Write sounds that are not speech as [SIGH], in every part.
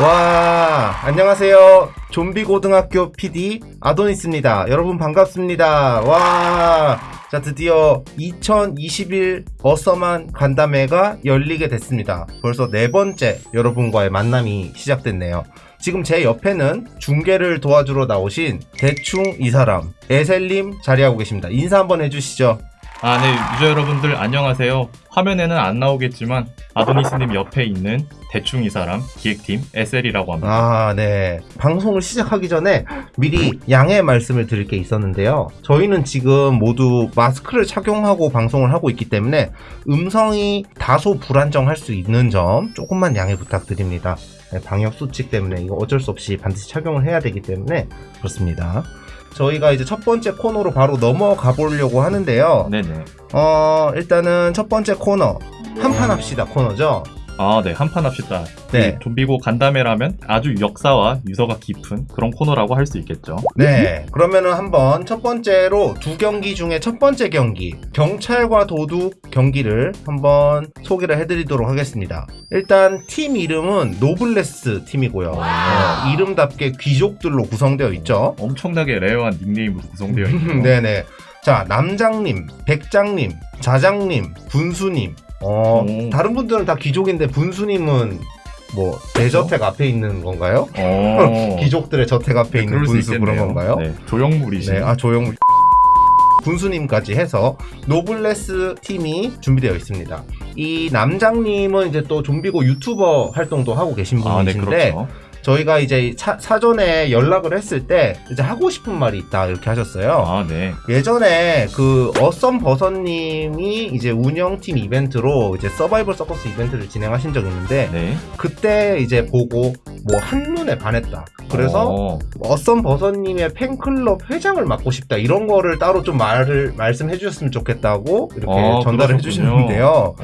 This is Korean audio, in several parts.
와, 안녕하세요. 좀비 고등학교 PD 아도니스입니다. 여러분 반갑습니다. 와, 자, 드디어 2021 어서만 간담회가 열리게 됐습니다. 벌써 네 번째 여러분과의 만남이 시작됐네요. 지금 제 옆에는 중계를 도와주러 나오신 대충 이 사람, 에셀님 자리하고 계십니다. 인사 한번 해주시죠. 아, 네, 유저 여러분들 안녕하세요. 화면에는 안 나오겠지만 아도니스님 옆에 있는 대충 이 사람 기획팀 SL이라고 합니다. 아, 네. 방송을 시작하기 전에 미리 양해 말씀을 드릴 게 있었는데요. 저희는 지금 모두 마스크를 착용하고 방송을 하고 있기 때문에 음성이 다소 불안정할 수 있는 점 조금만 양해 부탁드립니다. 네, 방역 수칙 때문에 이거 어쩔 수 없이 반드시 착용을 해야 되기 때문에 그렇습니다. 저희가 이제 첫 번째 코너로 바로 넘어가 보려고 하는데요. 네네. 어, 일단은 첫 번째 코너. 한판 합시다 코너죠. 아, 네, 한판 합시다. 네. 이 좀비고 간담회라면 아주 역사와 유서가 깊은 그런 코너라고 할 수 있겠죠. 네. 그러면은 한번 첫 번째로 두 경기 중에 첫 번째 경기, 경찰과 도둑 경기를 한번 소개를 해드리도록 하겠습니다. 일단 팀 이름은 노블레스 팀이고요. 어, 이름답게 귀족들로 구성되어 있죠. 엄청나게 rare한 닉네임으로 구성되어 있는 [LAUGHS] 네네. 자, 남장님, 백장님, 자장님, 분수님. 어, 오. 다른 분들은 다 귀족인데 분수님은 뭐 대저택 앞에 있는 건가요? 어, [LAUGHS] 귀족들의 저택 앞에 있는 그럴 수 분수 그런 있겠네요. 건가요? 네, 조형물이신. 네, 아 조용 군수님까지 [LAUGHS] 해서 노블레스 팀이 준비되어 있습니다. 이 남장님은 이제 또 좀비고 유튜버 활동도 하고 계신 아, 네, 분이신데 그렇죠. 저희가 이제 차- 사전에 연락을 했을 때 이제 하고 싶은 말이 있다 이렇게 하셨어요. 아, 네. 예전에 그 어썸 버섯님이 이제 운영팀 이벤트로 이제 서바이벌 서커스 이벤트를 진행하신 적이 있는데 네. 그때 이제 보고 뭐 한눈에 반했다. 그래서 어, 어썸 버섯님의 팬클럽 회장을 맡고 싶다 이런 거를 따로 좀 말을 말씀해 주셨으면 좋겠다고 이렇게 아, 전달을 해. 주시는데요.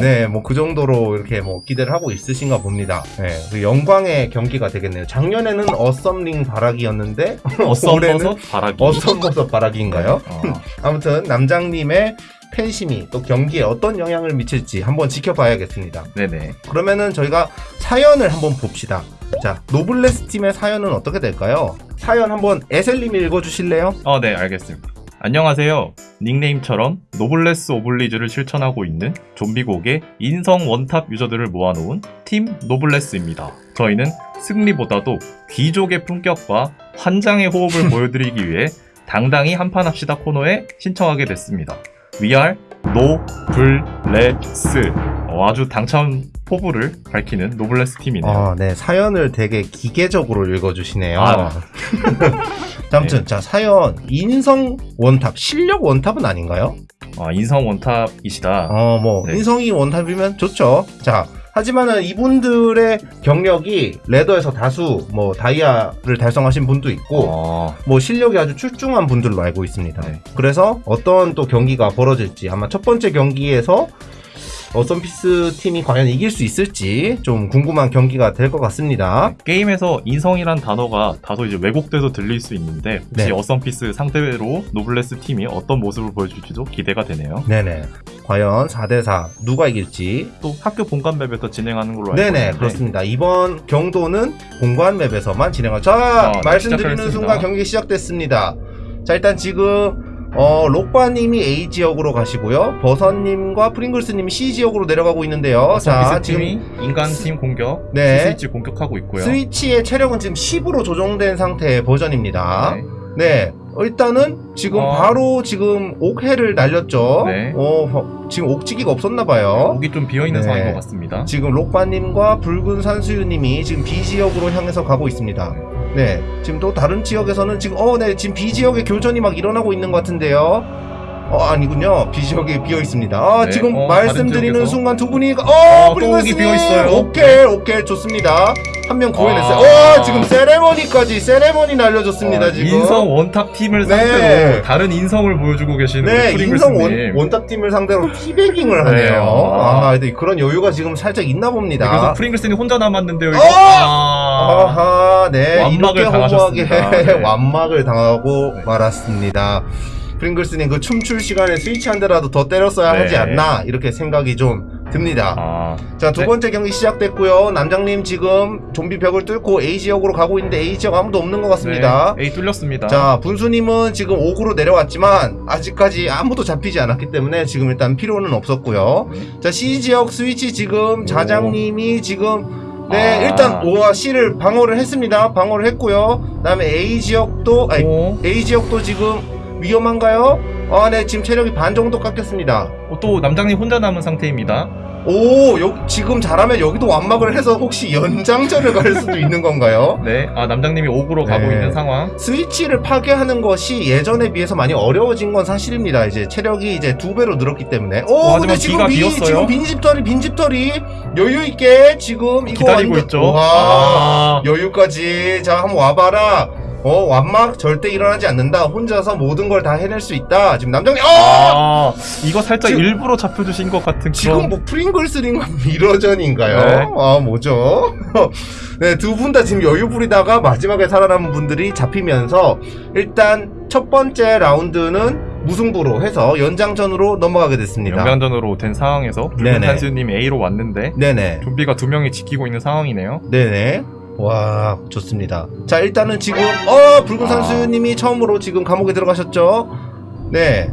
네, 뭐 그 정도로 이렇게 뭐 기대를 하고 있으신가 봅니다. 네, 그 영광의 경기가 되겠네요. 작년에는 어썸링 바라기였는데 [LAUGHS] 어썸 버섯 바라기. 어썸 버섯 바라기인가요? 어. [LAUGHS] 아무튼 남장님의 팬심이 또 경기에 어떤 영향을 미칠지 한번 지켜봐야겠습니다. 네네. 그러면은 저희가 사연을 한번 봅시다. 자, 노블레스 팀의 사연은 어떻게 될까요? 사연 한번 에셀님이 읽어주실래요? 어, 네, 알겠습니다. 안녕하세요. 닉네임처럼 노블레스 오블리주를 실천하고 있는 좀비고의 인성 원탑 유저들을 모아놓은 팀 노블레스입니다. 저희는 승리보다도 귀족의 품격과 환장의 호흡을 [LAUGHS] 보여드리기 위해 당당히 한판 합시다 코너에 신청하게 됐습니다. We are 노블레스. 어, 아주 당찬 포부를 밝히는 노블레스 팀이네요. 아, 네. 사연을 되게 기계적으로 읽어주시네요. 아. [LAUGHS] 자, 아무튼, 자, 사연. 인성 원탑. 실력 원탑은 아닌가요? 아, 인성 원탑이시다. 어, 뭐, 네. 인성이 원탑이면 좋죠. 자, 하지만은 이분들의 경력이 ladder에서 다수 뭐 다이아를 달성하신 분도 있고 어, 뭐 실력이 아주 출중한 분들로 알고 있습니다. 네. 그래서 어떤 또 경기가 벌어질지 아마 첫 번째 경기에서 어썸피스 팀이 과연 이길 수 있을지 좀 궁금한 경기가 될 것 같습니다. 게임에서 인성이란 단어가 다소 이제 왜곡돼서 들릴 수 있는데 혹시 네. 어썸피스 상대로 노블레스 팀이 어떤 모습을 보여줄지도 기대가 되네요. 네네. 과연 4대4 누가 이길지. 또 학교 본관 맵에서 진행하는 걸로 알고 네네, 있는데 그렇습니다. 이번 경기는 본관 맵에서만 진행할. 자, 아, 네, 말씀드리는 시작하겠습니다. 순간 경기 시작됐습니다. 자, 일단 지금 어, 록바님이 A 지역으로 가시고요. 버섯님과 프링글스님이 C 지역으로 내려가고 있는데요. 자, 지금 인간팀 공격, 네. 스위치 공격하고 있고요. 스위치의 체력은 지금 10으로 조정된 상태의 버전입니다. 네. 네. 일단은 지금 어. 바로 지금 옥해를 날렸죠. 네. 어, 어, 지금 옥지기가 없었나 봐요. 목이 좀 비어 있는 네. 상황인 것 같습니다. 지금 록바님과 붉은 산수유님이 지금 B 지역으로 향해서 가고 있습니다. 네. 지금 또 다른 지역에서는 지금 어, 네. 지금 B 지역에 교전이 막 일어나고 있는 것 같은데요. 어, 아니군요. B 지역에 비어 있습니다. 아, 네, 지금 어, 말씀드리는. 순간 두 분이 어, 어, 또 프링글스님! 옥이 비어 있어요. 오케이, 오케이, 좋습니다. 한 명 구해냈어요. 아. 와, 지금 세레머니까지 세레머니 날려줬습니다. 어, 지금. 인성 원탑 팀을 네. 상대로 다른 인성을 보여주고 계시는 네, 인성. 원, 원탑 팀을 상대로 teabagging을 하네요. 네, 아, 아. 그런 여유가 지금 살짝 있나 봅니다. 네, 그래서 프링글스님 혼자 남았는데요. 이거. 어! 아. 아하, 네. 완막을 당하셨습니다. [LAUGHS] 네. 완막을 당하고 말았습니다. 프링글스님 그 춤출 시간에 스위치 한 대라도 더 때렸어야 네. 하지 않나 이렇게 생각이 좀 듭니다. 아, 자, 두 네. 번째 경기 시작됐고요. 남장님 지금 좀비 벽을 뚫고 A 지역으로 가고 있는데 A 지역 아무도 없는 것 같습니다. 네, A 뚫렸습니다. 자, 분수님은 지금 5구로 내려왔지만 아직까지 아무도 잡히지 않았기 때문에 지금 일단 필요는 없었고요. 네. 자, C 지역 스위치 지금 자장님이 지금 네, 아. 일단 O와 C를 방어를 했습니다. 방어를 했고요. 그다음에 A 지역도 아니, 오, A 지역도 지금 위험한가요? 아, 네, 지금 체력이 반 정도 깎였습니다. 어, 또 남장님 혼자 남은 상태입니다. 오, 여, 지금 잘하면 여기도 완막을 해서 혹시 연장전을 갈 수도 있는 건가요? [LAUGHS] 네, 아 남장님이 옥으로 가고 네. 있는 상황. 스위치를 파괴하는 것이 예전에 비해서 많이 어려워진 건 사실입니다. 이제 체력이 이제 두 배로 늘었기 때문에. 오, 어, 근데 지금 비었어요. 지금 빈집털이, 빈집털이 여유 있게 지금 이거 기다리고 완전- 있죠. 와, 아, 여유까지. 자, 한번 와봐라. 어, 완막 절대 일어나지 않는다. 혼자서 모든 걸 다 해낼 수 있다. 지금 남정이, 어! 아, 이거 살짝 지금- 일부러 잡혀주신 것 같은 지금 그런. 뭐 프링글스링과 [LAUGHS] 미러전인가요? 네. 아 뭐죠? [LAUGHS] 네, 두 분 다 지금 여유 부리다가 마지막에 살아남은 분들이 잡히면서 일단 첫 번째 라운드는 무승부로 해서 연장전으로 넘어가게 됐습니다. 연장전으로 된 상황에서 붉은. 한수님 A로 왔는데 네네. 좀비가 두 명이 지키고 있는 상황이네요. 네네. 와, 좋습니다. 자, 일단은 지금, 어, 붉은 아. 산수님이 처음으로 지금 감옥에 들어가셨죠? 네.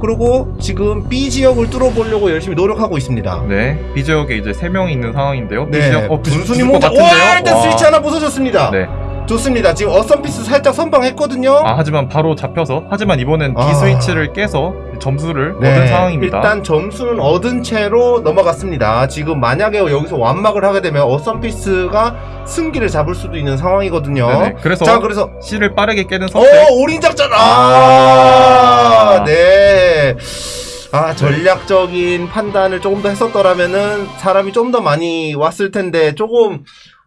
그리고 지금 B 지역을 뚫어보려고 열심히 노력하고 있습니다. 네, B 지역에 이제 세 명이 있는 상황인데요. B 네, 지역, 어, 것 혼자, 같은데요. 와, 일단 와. 스위치 하나 부서졌습니다. 네. 좋습니다. 지금 어썸피스 살짝 선방했거든요. 아 하지만 바로 잡혀서 하지만 이번엔 아. 스위치를 깨서 점수를 네, 얻은 상황입니다. 일단 점수는 얻은 채로 넘어갔습니다. 지금 만약에 여기서 완막을 하게 되면 어썸피스가 승기를 잡을 수도 있는 상황이거든요. 네네. 그래서 자, 그래서 C를 빠르게 깨는 어, 선택. 올인 작전. 아, 아. 네. 아, 전략적인 판단을 조금 더 했었더라면은 사람이 좀 더 많이 왔을 텐데 조금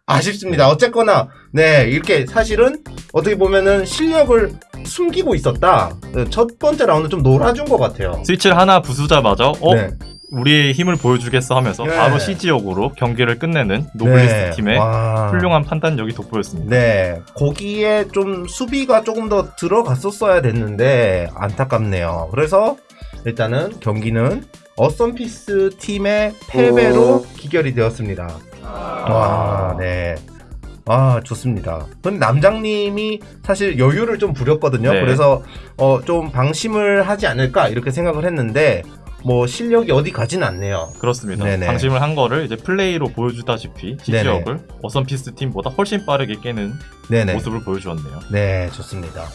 아쉽습니다. 어쨌거나 네, 이렇게 사실은 어떻게 보면은 실력을 숨기고 있었다. 네, 첫 번째 라운드 좀 놀아준 것 같아요. 스위치를 하나 부수자마자 어 네. 우리의 힘을 보여주겠어 하면서 네. 바로 C 지역으로 경기를 끝내는 노블레스 네. 팀의 와. 훌륭한 판단력이 돋보였습니다. 네, 거기에 좀 수비가 조금 더 들어갔었어야 됐는데 안타깝네요. 그래서 일단은 경기는 어썸피스 팀의 패배로 귀결이 되었습니다. 와, 네. 아, 좋습니다. 근데 남장님이 사실 여유를 좀 부렸거든요. 네. 그래서 어, 좀 방심을 하지 않을까 이렇게 생각을 했는데 뭐 실력이 어디 가진 않네요. 그렇습니다. 네네. 방심을 한 거를 이제 플레이로 보여주다시피 C 네네. 지역을 어썸피스 팀보다 훨씬 빠르게 깨는 네네. 모습을 보여주었네요. 네, 좋습니다.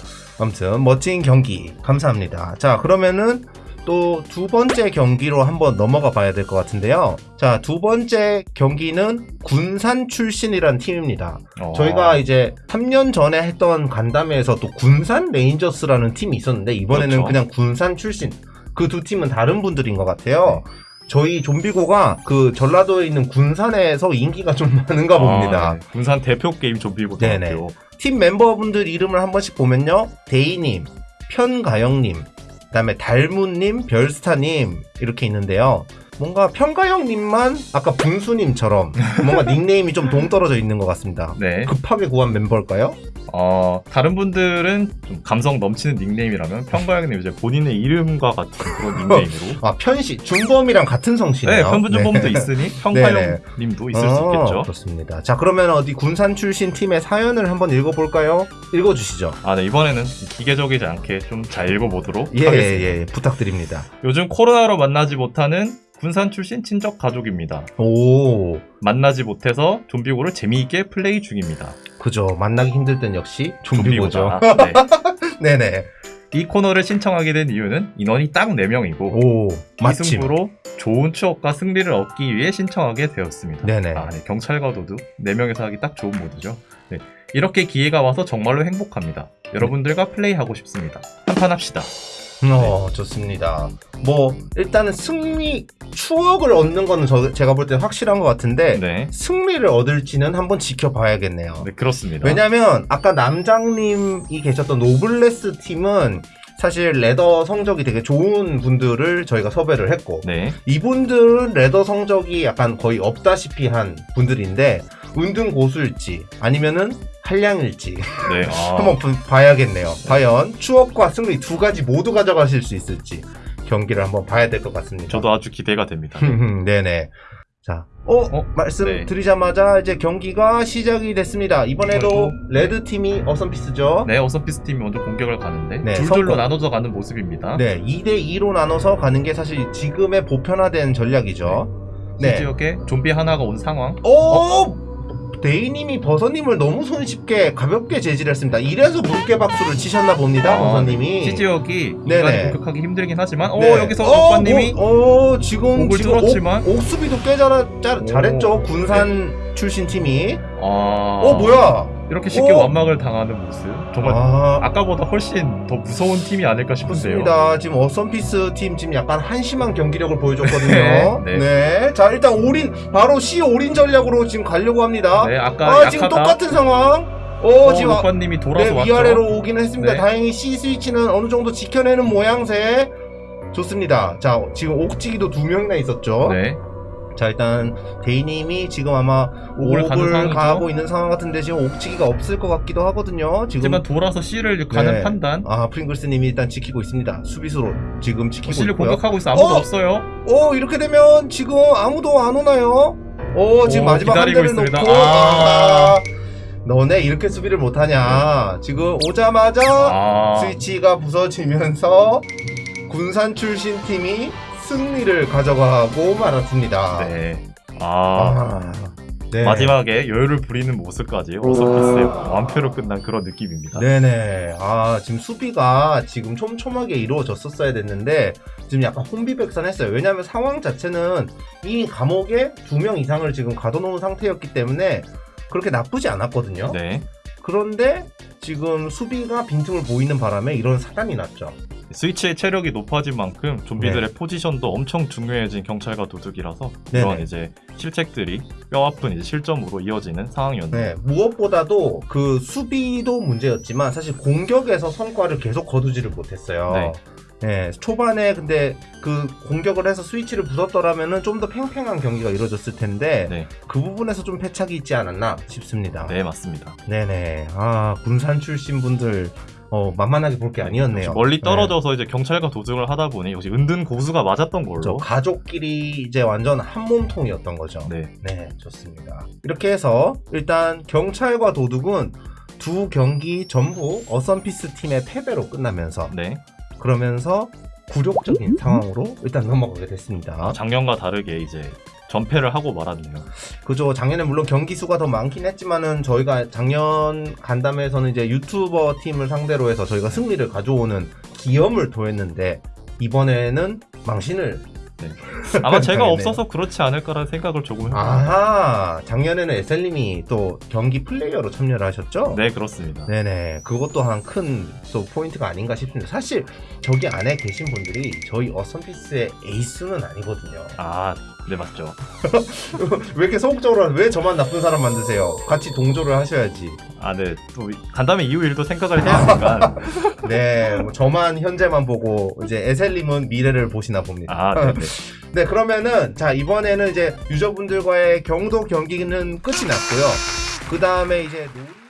아무튼 멋진 경기 감사합니다. 자, 그러면은 또 두 번째 경기로 한번 넘어가 봐야 될 것 같은데요. 자, 두 번째 경기는 군산 출신이란 팀입니다. 어, 저희가 이제 3년 전에 했던 간담회에서 또 군산 레인저스라는 팀이 있었는데 이번에는 그렇죠. 그냥 군산 출신 그 두 팀은 다른 분들인 것 같아요. 저희 좀비고가 그 전라도에 있는 군산에서 인기가 좀 [LAUGHS] 많은가 봅니다. 아, 네. 군산 대표 게임 좀비고 네네. 팀 멤버분들 이름을 한 번씩 보면요. 데이님, 편가영님, 그 다음에 달무님, 별스타님 이렇게 있는데요. 뭔가 편가영님만 아까 분수님처럼 뭔가 [LAUGHS] 닉네임이 좀 동떨어져 있는 것 같습니다. 네. 급하게 구한 멤버일까요? 어, 다른 분들은 좀 감성 넘치는 닉네임이라면 평가형님 이제 본인의 이름과 같은 그런 닉네임으로. [LAUGHS] 아 편시 준범이랑 같은 성씨네요. 네, 편부준범도 있으니 네네. [LAUGHS] 평가형님도 있을 수 어, 있겠죠. 그렇습니다. 자 그러면 어디 군산 출신 팀의 사연을 한번 읽어볼까요? 읽어주시죠. 아, 네, 이번에는 기계적이지 않게 좀 잘 읽어보도록 예, 하겠습니다. 예, 예, 부탁드립니다. 요즘 코로나로 만나지 못하는 군산 출신 친척 가족입니다. 오, 만나지 못해서 좀비고를 재미있게 플레이 중입니다. 그죠. 만나기 힘들 땐 역시 좀비고죠. 좀비고다. [LAUGHS] 네. 네네. 이 코너를 신청하게 된 이유는 인원이 딱 4명이고 오, 마침. 이승부로 좋은 추억과 승리를 얻기 위해 신청하게 되었습니다. 네네. 아, 네. 경찰과 도둑 4명에서 하기 딱 좋은 모드죠. 네. 이렇게 기회가 와서 정말로 행복합니다. 여러분들과 플레이하고 싶습니다. 한판 합시다. 어, 좋습니다. 뭐, 일단은 승리, 추억을 얻는 거는 저, 제가 볼 때 확실한 것 같은데, 네. 승리를 얻을지는 한번 지켜봐야겠네요. 네, 그렇습니다. 왜냐면, 아까 남장님이 계셨던 노블레스 팀은 사실 ladder 성적이 되게 좋은 분들을 저희가 섭외를 했고, 네. 이분들은 레더 성적이 약간 거의 없다시피 한 분들인데, 은둔 고수일지, 아니면은 한량일지, 네. [LAUGHS] 아, 한번 부- 봐야겠네요. 과연 추억과 승리 두 가지 모두 가져가실 수 있을지 경기를 한번 봐야 될 것 같습니다. 저도 아주 기대가 됩니다. [LAUGHS] 네네. 자, 어, 어? 말씀드리자마자 이제 경기가 시작이 됐습니다. 이번에도 레드 팀이 어썸피스죠. 네, 어썸피스 팀이 먼저 공격을 가는데 네, 둘둘로 성공. 나눠져 가는 모습입니다. 네, 2대 2로 나눠서 가는 게 사실 지금의 보편화된 전략이죠. 이 네. 지역에 좀비 하나가 온 상황. 오! 데이님이 버섯님을 너무 손쉽게 가볍게 제지했습니다. 이래서 물개 박수를 치셨나 봅니다, 아, 버섯님이. 시 지역이 네네. 공격하기 힘들긴 하지만 어 네. 여기서 어, 오빠님이 뭐, 어, 지금 지금 뚫었지만. 옥, 옥수비도 꽤 잘, 잘, 오. 잘했죠. 군산 출신 팀이. 아 어, 뭐야? 이렇게 쉽게 어? 완막을 당하는 모습 정말 아, 아까보다 훨씬 더 무서운 팀이 아닐까 싶은데요. 좋습니다. 지금 어썸피스 팀 지금 약간 한심한 경기력을 보여줬거든요. [LAUGHS] 네, 네. 자, 일단 올인, 바로 C 올인 전략으로 지금 가려고 합니다. 네, 아까 아, 약하다. 지금 똑같은 상황. 어, 어, 지금 아- 오빠님이 돌아서 네, 왔죠. 위아래로 오긴 했습니다. 네. 다행히 C 스위치는 어느 정도 지켜내는 모양새. 좋습니다. 자, 지금 옥지기도 두 명이나 있었죠. 네, 자, 일단 데이님이 지금 아마 옥을 옥을. 가고 있는 상황 같은데 지금 옥지기가 없을 것 같기도 하거든요. 지금 하지만 돌아서 C를 가는 네. 판단. 아 프링글스님이 일단 지키고 있습니다. 수비수로 지금 지키고 C를 있고요. 공격하고 있어 아무도 어? 없어요. 어 이렇게 되면 지금 아무도 안 오나요? 어 지금 오, 마지막 한 대를 있습니다. 놓고 아. 아, 너네 이렇게 수비를 못하냐? 지금 오자마자 아, 스위치가 부서지면서 군산 출신 팀이 승리를 가져가고 말았습니다. 네. 아, 아, 네. 마지막에 여유를 부리는 모습까지 어서피스의 완패로 끝난 그런 느낌입니다. 네네. 아, 지금 수비가 지금 촘촘하게 이루어졌었어야 됐는데, 지금 약간 혼비백산했어요. 왜냐하면 상황 자체는 이미 감옥에 두 명 이상을 지금 가둬놓은 상태였기 때문에 그렇게 나쁘지 않았거든요. 네. 그런데 지금 수비가 빈틈을 보이는 바람에 이런 사단이 났죠. 스위치의 체력이 높아진 만큼 좀비들의 포지션도 엄청 중요해진 경찰과 도둑이라서 네네. 이런 이제 실책들이 뼈아픈 이제 실점으로 이어지는 상황이었네요. 네, 무엇보다도 그 수비도 문제였지만 사실 공격에서 성과를 계속 거두지를 못했어요. 네. 네, 초반에 근데 그 공격을 해서 스위치를 부쉈더라면은 좀 더 팽팽한 경기가 이루어졌을 텐데 네. 그 부분에서 좀 패착이 있지 않았나 싶습니다. 네, 맞습니다. 네네. 아 군산 출신 분들 어, 만만하게 볼 게 아니었네요. 멀리 네. 떨어져서 이제 경찰과 도둑을 하다 보니 역시 은둔 고수가 맞았던 걸로. 저 가족끼리 이제 완전 한 몸통이었던 거죠. 네. 네, 좋습니다. 이렇게 해서 일단 경찰과 도둑은 두 경기 전부 어썸피스 팀의 패배로 끝나면서 네. 그러면서 굴욕적인 상황으로 일단 넘어가게 됐습니다. 아, 작년과 다르게 이제 전패를 하고 말았네요. 그죠. 작년에 물론 경기 수가 더 많긴 했지만은 저희가 작년 간담회에서는 이제 유튜버 팀을 상대로 해서 저희가 승리를 가져오는 기염을 토했는데 이번에는 망신을 아마 [LAUGHS] 제가 네. 없어서 그렇지 않을까라는 생각을 조금 해봅니다. 아하 작년에는 에셀님이 또 경기 플레이어로 참여를 하셨죠? 네, 그렇습니다. 네네 그것 또한 큰 또 포인트가 아닌가 싶습니다. 사실 저기 안에 계신 분들이 저희 어썸피스의 에이스는 아니거든요. 아, 네, 맞죠. [LAUGHS] 왜 이렇게 소극적으로? 왜 저만 나쁜 사람 만드세요? 같이 동조를 하셔야지. 아, 네. 또 간담회 이후 일도 생각을 해야 하니까. [LAUGHS] 네, 뭐 저만 현재만 보고 이제 에셀님은 미래를 보시나 봅니다. 아, 네, 네. [LAUGHS] 네, 그러면은 자 이번에는 이제 유저분들과의 경도 경기는 끝이 났고요. 그 다음에 이제 논-